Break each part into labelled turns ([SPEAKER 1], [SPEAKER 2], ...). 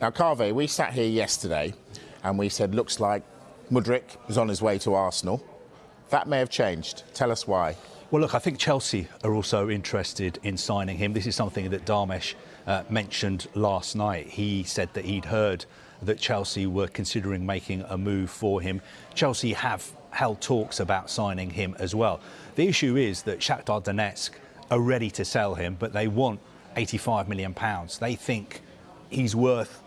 [SPEAKER 1] Now, Kaveh, we sat here yesterday and we said, looks like Mudryk is on his way to Arsenal. That may have changed. Tell us why.
[SPEAKER 2] Well, look, I think Chelsea are also interested in signing him. This is something that Dharmesh uh, mentioned last night. He said that he'd heard that Chelsea were considering making a move for him. Chelsea have held talks about signing him as well. The issue is that Shakhtar Donetsk are ready to sell him, but they want 85 million pounds. They think he's worth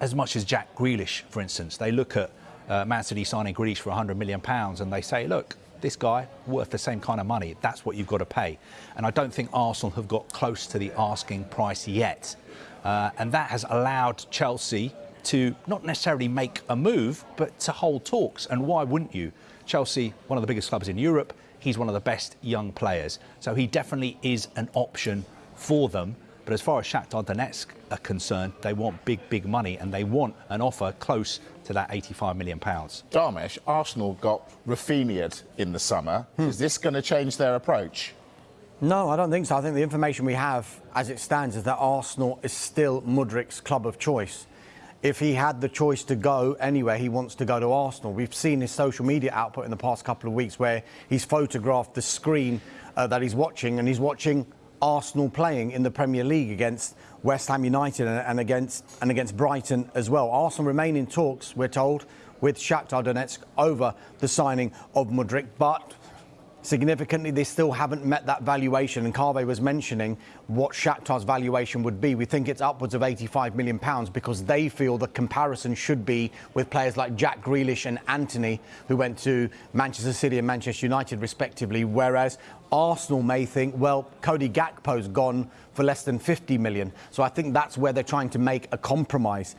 [SPEAKER 2] as much as Jack Grealish, for instance. They look at uh, Man City signing Grealish for 100 million pounds and they say, look, this guy worth the same kind of money. That's what you've got to pay. And I don't think Arsenal have got close to the asking price yet. Uh, and that has allowed Chelsea to not necessarily make a move, but to hold talks. And why wouldn't you? Chelsea, one of the biggest clubs in Europe, he's one of the best young players. So he definitely is an option for them. But as far as Shakhtar Donetsk are concerned, they want big, big money and they want an offer close to that 85 million pounds.
[SPEAKER 1] Dharmesh, Arsenal got Raphinha in the summer. Hmm. Is this going to change their approach?
[SPEAKER 3] No, I don't think so. I think the information we have as it stands is that Arsenal is still Mudryk's club of choice. If he had the choice to go anywhere, he wants to go to Arsenal. We've seen his social media output in the past couple of weeks where he's photographed the screen uh, that he's watching and he's watching Arsenal playing in the Premier League against West Ham United and against and against Brighton as well. Arsenal remain in talks, we're told, with Shakhtar Donetsk over the signing of Mudryk, but significantly they still haven't met that valuation and Kaveh was mentioning what Shakhtar's valuation would be. We think it's upwards of 85 million pounds because they feel the comparison should be with players like Jack Grealish and Antony, who went to Manchester City and Manchester United respectively. Whereas Arsenal may think well Cody Gakpo's gone for less than 50 million. So I think that's where they're trying to make a compromise.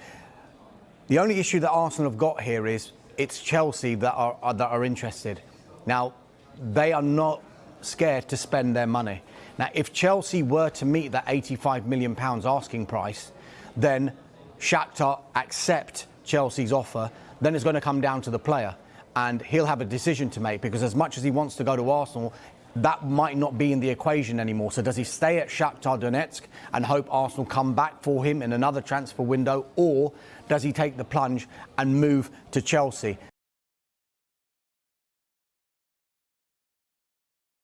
[SPEAKER 3] The only issue that Arsenal have got here is it's Chelsea that are, are that are interested. Now they are not scared to spend their money. Now, if Chelsea were to meet that 85 million pounds asking price, then Shakhtar accept Chelsea's offer, then it's going to come down to the player and he'll have a decision to make because as much as he wants to go to Arsenal, that might not be in the equation anymore. So does he stay at Shakhtar Donetsk and hope Arsenal come back for him in another transfer window or does he take the plunge and move to Chelsea?